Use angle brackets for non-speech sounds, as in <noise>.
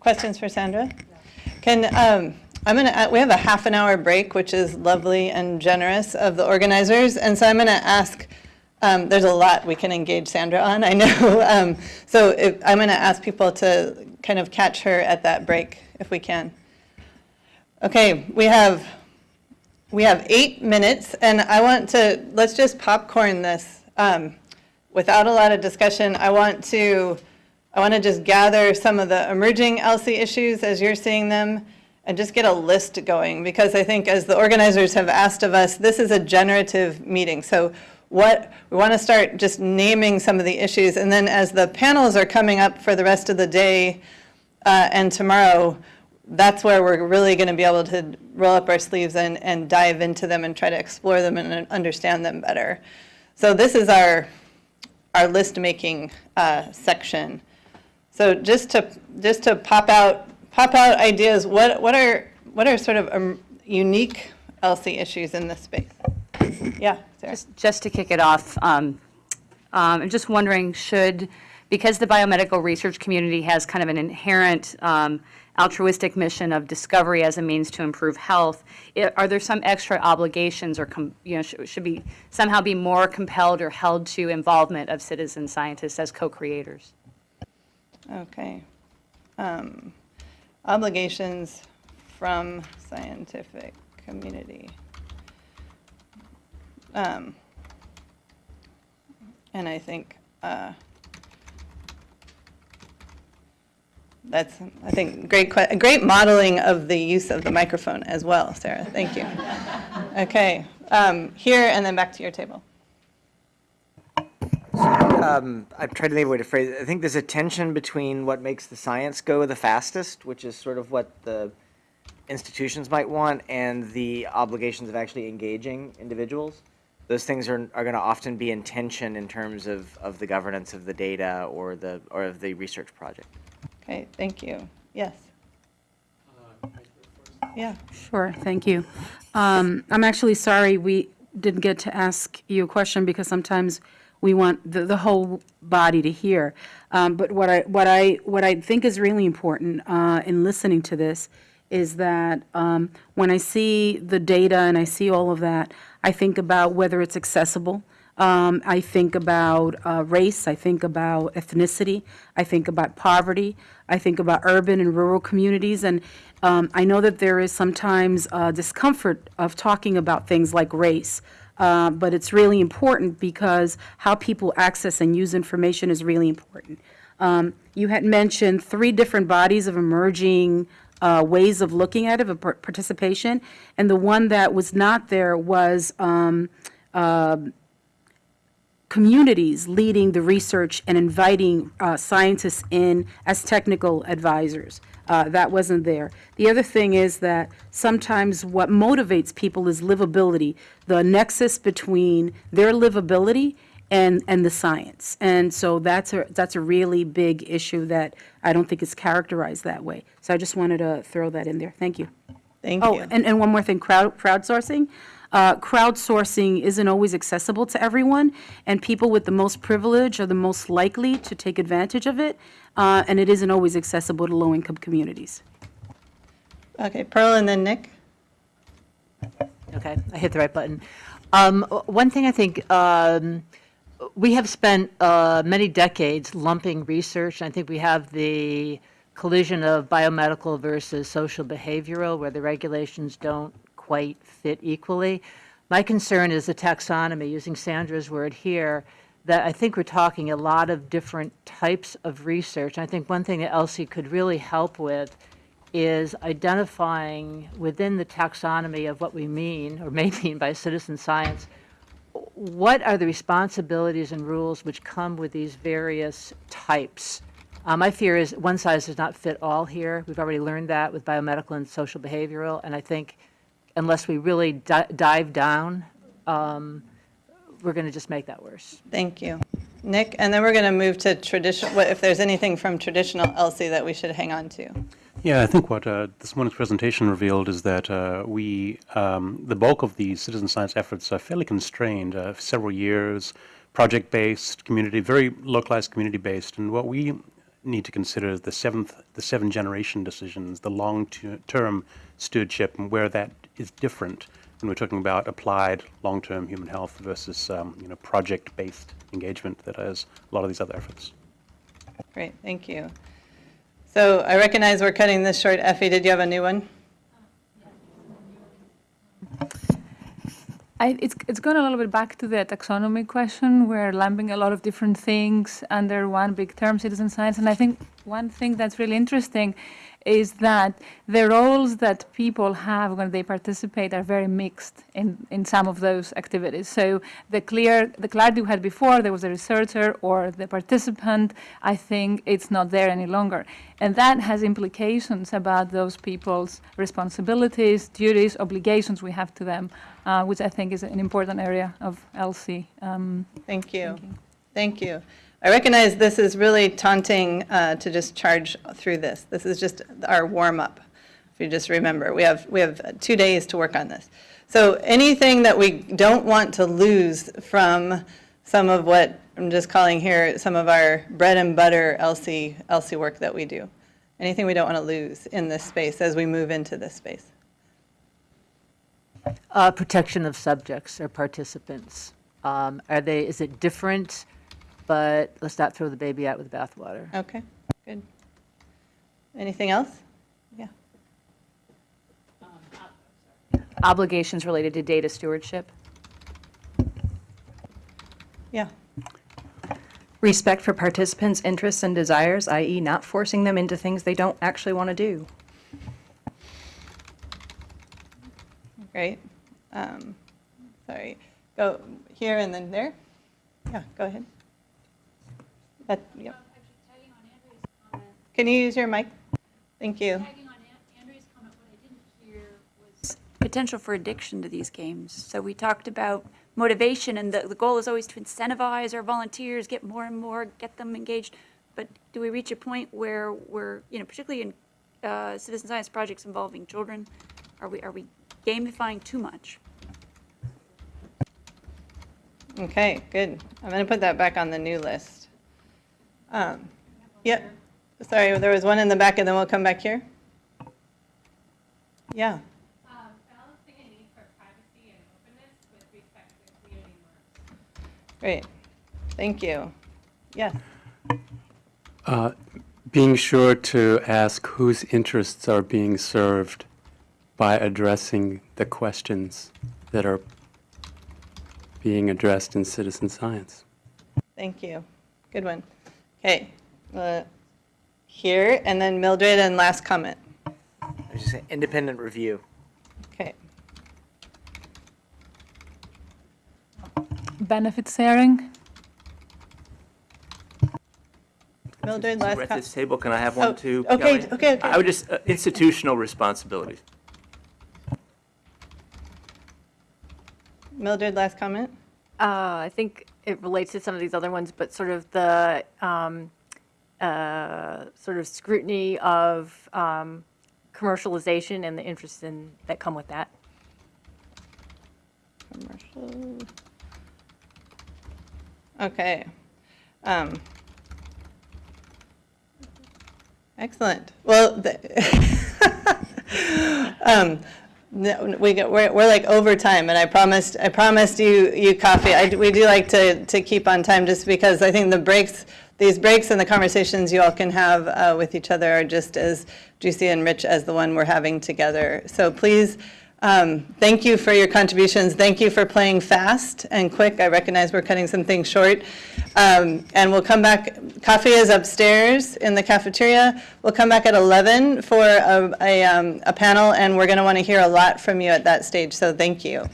Questions for Sandra? Can, um, I'm going to, we have a half an hour break, which is lovely and generous of the organizers. And so I'm going to ask, um, there's a lot we can engage Sandra on, I <laughs> know. Um, So if- I'm going to ask people to kind of catch her at that break, if we can. Okay, we have, we have eight minutes, and I want to, let's just popcorn this. Um, Without a lot of discussion, I want to, I want to just gather some of the emerging ELSI issues as you're seeing them, and just get a list going, because I think as the organizers have asked of us, this is a generative meeting. So what, we want to start just naming some of the issues, and then as the panels are coming up for the rest of the day uh, and tomorrow, that's where we're really going to be able to roll up our sleeves and, and dive into them and try to explore them and understand them better. So this is our, our list-making uh, section. So just to, just to pop out, pop out ideas, what, what are, what are sort of um, unique ELSI issues in this space? Yeah? Just- Just to kick it off, um, um, I'm just wondering, should, because the biomedical research community has kind of an inherent um, altruistic mission of discovery as a means to improve health, i- are there some extra obligations or, you know, should should be, somehow be more compelled or held to involvement of citizen scientists as co-creators? Okay. Um, Obligations from scientific community. Um, And I think uh, that's, I think, great, great modeling of the use of the microphone as well, Sarah. Thank you. <laughs> Okay, um, here and then back to your table. Um, I'm trying to think of a way to phrase it. I think there's a tension between what makes the science go the fastest, which is sort of what the institutions might want, and the obligations of actually engaging individuals. Those things are, are going to often be in tension in terms of, of the governance of the data or the or of the research project. Okay, thank you. Yes. Yeah. Sure, thank you. Um, I'm actually sorry we didn't get to ask you a question because sometimes we want the, the whole body to hear. Um, But what I, what I, what I think is really important uh, in listening to this is that um, when I see the data and I see all of that, I think about whether it's accessible. Um, I think about uh, race, I think about ethnicity, I think about poverty, I think about urban and rural communities, and um, I know that there is sometimes uh, discomfort of talking about things like race, uh, but it's really important because how people access and use information is really important. Um, You had mentioned three different bodies of emerging uh, ways of looking at it, of participation, and the one that was not there was um, communities leading the research and inviting uh, scientists in as technical advisors. Uh, That wasn't there. The other thing is that sometimes what motivates people is livability, the nexus between their livability and, and the science. And so that's a, that's a really big issue that I don't think is characterized that way. So I just wanted to throw that in there. Thank you. Thank Oh, you. and, and one more thing, crowd, crowdsourcing. Uh, crowdsourcing isn't always accessible to everyone, and people with the most privilege are the most likely to take advantage of it, uh, and it isn't always accessible to low-income communities. Okay, Pearl and then Nick. Okay, I hit the right button. Um, One thing I think, um, we have spent uh, many decades lumping research. I think we have the collision of biomedical versus social behavioral, where the regulations don't quite fit equally. My concern is the taxonomy, using Sandra's word here, that I think we're talking a lot of different types of research. I think one thing that ELSI could really help with is identifying within the taxonomy of what we mean, or may <laughs> mean by citizen science, what are the responsibilities and rules which come with these various types? Uh, My fear is one size does not fit all here. We've already learned that with biomedical and social behavioral, and I think unless we really di- dive down, um, we're going to just make that worse. Thank you. Nick, and then we're going to move to traditional, if there's anything from traditional ELSI that we should hang on to. Yeah, I think what uh, this morning's presentation revealed is that uh, we, um, the bulk of the citizen science efforts are fairly constrained, uh, several years, project-based, community, very localized community-based, and what we need to consider is the seventh, the seven generation decisions, the long-term stewardship, and where that is different when we're talking about applied long-term human health versus, um, you know, project-based engagement that has a lot of these other efforts. Great, thank you. So I recognize we're cutting this short. Effie, did you have a new one? I, it's, it's going a little bit back to the taxonomy question. We're lumping a lot of different things under one big term, citizen science. And I think one thing that's really interesting is that the roles that people have when they participate are very mixed in, in some of those activities. So the clear, the clarity we had before, there was a researcher or the participant, I think it's not there any longer. And that has implications about those people's responsibilities, duties, obligations we have to them, uh, which I think is an important area of ELSI. Um, Thank you. Thank you. I recognize this is really taunting uh, to just charge through this. This is just our warm-up. If you just remember, we have, we have two days to work on this. So anything that we don't want to lose from some of what I'm just calling here, some of our bread and butter ELSI, ELSI work that we do. Anything we don't want to lose in this space as we move into this space. Uh, Protection of subjects or participants. Um, Are they, is it different? But let's not throw the baby out with the bathwater. Okay, good. Anything else? Yeah. Obligations related to data stewardship. Yeah. Respect for participants' interests and desires, i.e. not forcing them into things they don't actually want to do. Great. Um, Sorry, go here and then there? Yeah, go ahead. That, yep. Can you use your mic? Thank you. Tagging on An- Andrea's comment, what I didn't hear was potential for addiction to these games. So we talked about motivation, and the, the goal is always to incentivize our volunteers, get more and more, get them engaged. But do we reach a point where we're, you know, particularly in uh, citizen science projects involving children, are we, are we gamifying too much? Okay, good. I'm going to put that back on the new list. Um, Yep, sorry, there was one in the back, and then we'll come back here. Yeah. balancing a need for privacy and openness with respect to community norms. Great, thank you. Yes, being sure to ask whose interests are being served by addressing the questions that are being addressed in citizen science. thank you. Good one. Okay, uh, here, and then Mildred, and last comment. I was just saying, independent review. Okay, benefit sharing. Mildred, We're last at comment. this table, can I have Oh, one too? okay, okay, okay. I would just, uh, institutional responsibilities. Mildred, last comment? Uh, I think it relates to some of these other ones, but sort of the um, uh, sort of scrutiny of um, commercialization and the interests in, that come with that. Commercial. Okay. Um, Excellent. Well, the- <laughs> um, we get, we're, we're like over time, and I promised, I promised you, you coffee. I, we do like to, to keep on time, just because I think the breaks, these breaks and the conversations you all can have uh, with each other are just as juicy and rich as the one we're having together. So please, um, thank you for your contributions. Thank you for playing fast and quick. I recognize we're cutting some things short. Um, and we'll come back, coffee is upstairs in the cafeteria. We'll come back at 11 for a, a, um, a panel, and we're going to want to hear a lot from you at that stage, so thank you.